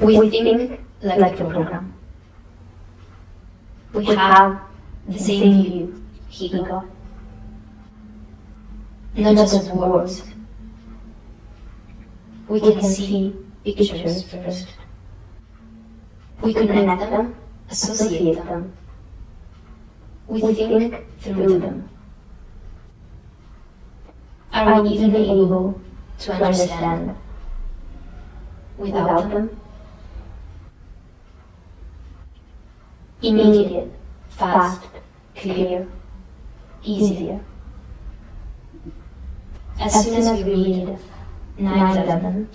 We think like the program. We have the same view he got. Not just words. We can see pictures first. We can connect them, associate them. We think through them. Are we even able to understand without them? Immediate, fast, clear, easier. As soon as we read 9-11,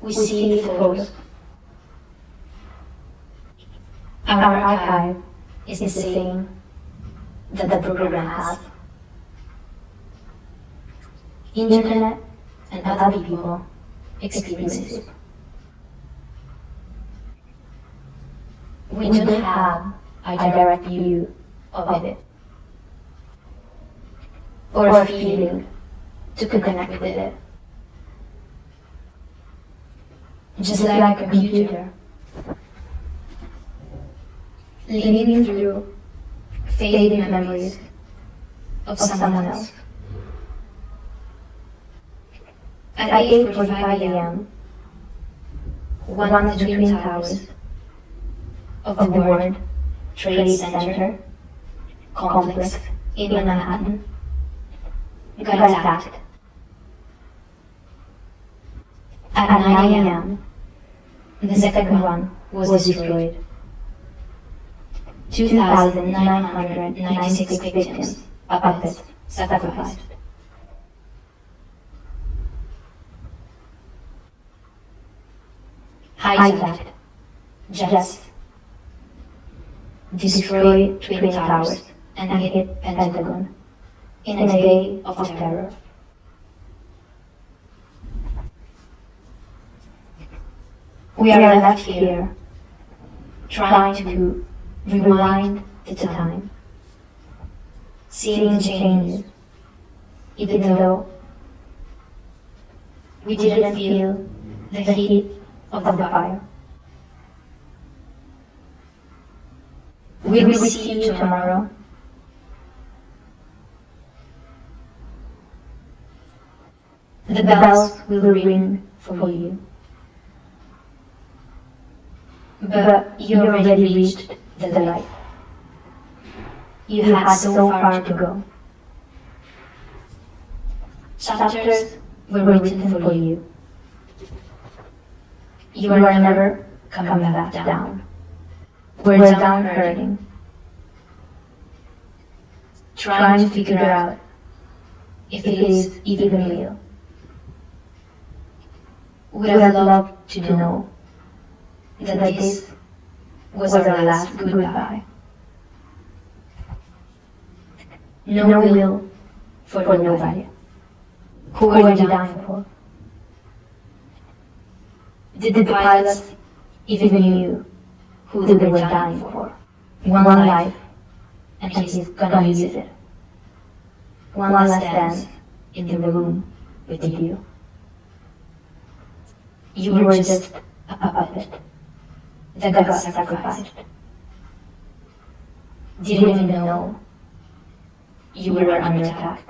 we see the photos. Our archive is the same that the program has. Internet and other people experience We don't have a direct view of it or a feeling to connect with it. Just like a computer, living through faded memories of someone else. At 8.45 a.m., one of the twin towers of the World Trade Center complex in Manhattan got attacked. At 9 a.m., the second one was destroyed. 2,996 victims of it sacrificed. Hijacked, jets, destroyed Twin Towers, and hit Pentagon in a day of terror. We are left here trying to rewind the time, seeing changes, even though we didn't feel the heat of the fire. We will see you tomorrow. The bells will ring for you. But you already reached the light. You had so far to go. Chapters were written for you. You are never coming back down. We're down hurting. Trying to figure out if it is even real. Would have loved to know that this was our last goodbye. No will for nobody. Who are you dying for? Did the pilots even knew who they were dying for? One life, and he's gonna use it. One last dance in the room with you. You were just a puppet that got sacrificed. Didn't even know you were under attack.